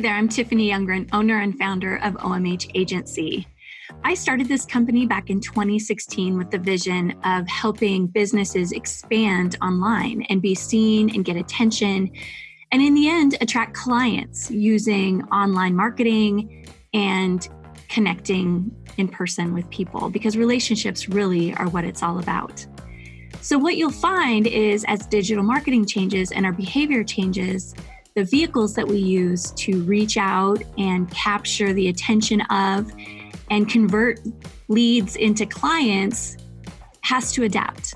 There, I'm Tiffany Youngren, owner and founder of OMH Agency. I started this company back in 2016 with the vision of helping businesses expand online and be seen and get attention, and in the end, attract clients using online marketing and connecting in person with people because relationships really are what it's all about. So, what you'll find is as digital marketing changes and our behavior changes, the vehicles that we use to reach out and capture the attention of and convert leads into clients has to adapt.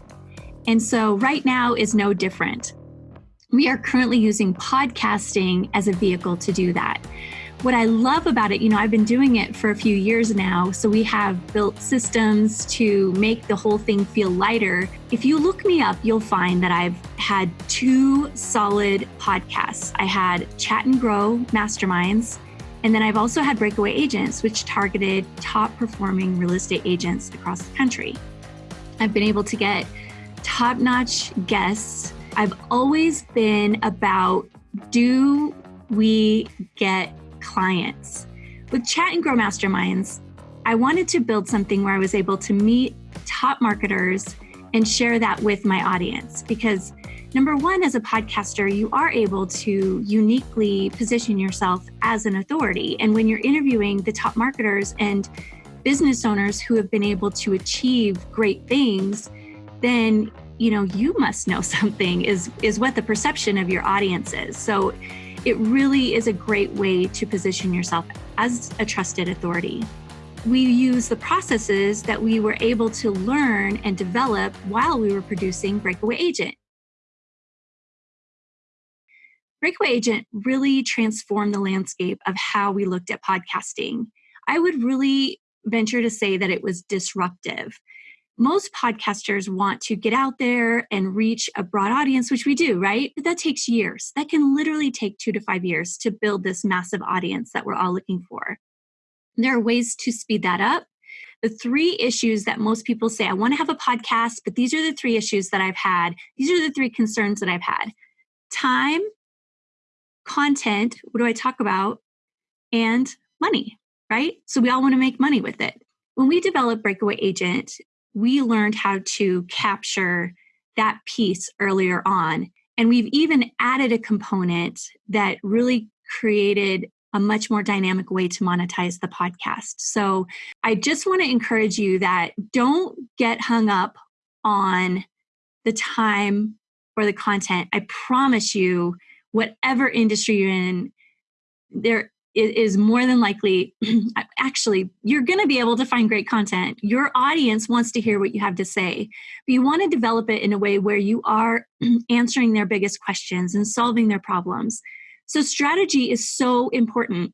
And so, right now is no different. We are currently using podcasting as a vehicle to do that what I love about it, you know, I've been doing it for a few years now. So we have built systems to make the whole thing feel lighter. If you look me up, you'll find that I've had two solid podcasts. I had Chat and Grow Masterminds, and then I've also had Breakaway Agents, which targeted top performing real estate agents across the country. I've been able to get top notch guests. I've always been about do we get clients. With Chat and Grow Masterminds, I wanted to build something where I was able to meet top marketers and share that with my audience because number one as a podcaster you are able to uniquely position yourself as an authority and when you're interviewing the top marketers and business owners who have been able to achieve great things then you know you must know something is is what the perception of your audience is so it really is a great way to position yourself as a trusted authority. We use the processes that we were able to learn and develop while we were producing Breakaway Agent. Breakaway Agent really transformed the landscape of how we looked at podcasting. I would really venture to say that it was disruptive most podcasters want to get out there and reach a broad audience, which we do, right? But that takes years. That can literally take two to five years to build this massive audience that we're all looking for. There are ways to speed that up. The three issues that most people say, I want to have a podcast, but these are the three issues that I've had. These are the three concerns that I've had time, content, what do I talk about, and money, right? So we all want to make money with it. When we developed Breakaway Agent, we learned how to capture that piece earlier on. And we've even added a component that really created a much more dynamic way to monetize the podcast. So I just want to encourage you that don't get hung up on the time or the content. I promise you, whatever industry you're in, there is more than likely actually you're going to be able to find great content. Your audience wants to hear what you have to say. But you want to develop it in a way where you are answering their biggest questions and solving their problems. So strategy is so important.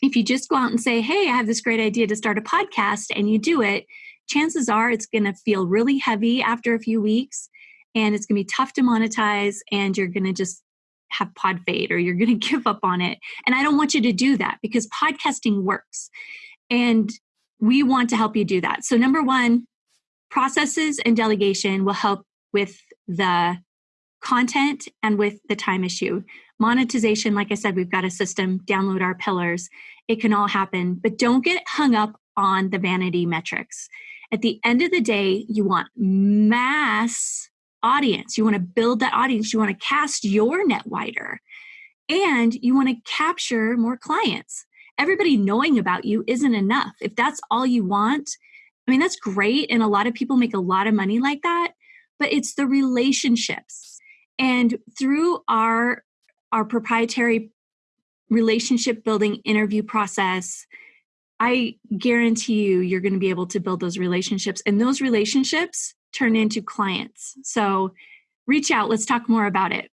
If you just go out and say hey i have this great idea to start a podcast and you do it chances are it's going to feel really heavy after a few weeks and it's going to be tough to monetize and you're going to just have pod fade or you're going to give up on it. And I don't want you to do that because podcasting works. And we want to help you do that. So, number one, processes and delegation will help with the content and with the time issue. Monetization, like I said, we've got a system, download our pillars. It can all happen, but don't get hung up on the vanity metrics. At the end of the day, you want mass audience. You want to build that audience. You want to cast your net wider and you want to capture more clients. Everybody knowing about you isn't enough. If that's all you want, I mean, that's great. And a lot of people make a lot of money like that, but it's the relationships. And through our, our proprietary relationship building interview process, I guarantee you, you're going to be able to build those relationships. And those relationships turn into clients. So reach out. Let's talk more about it.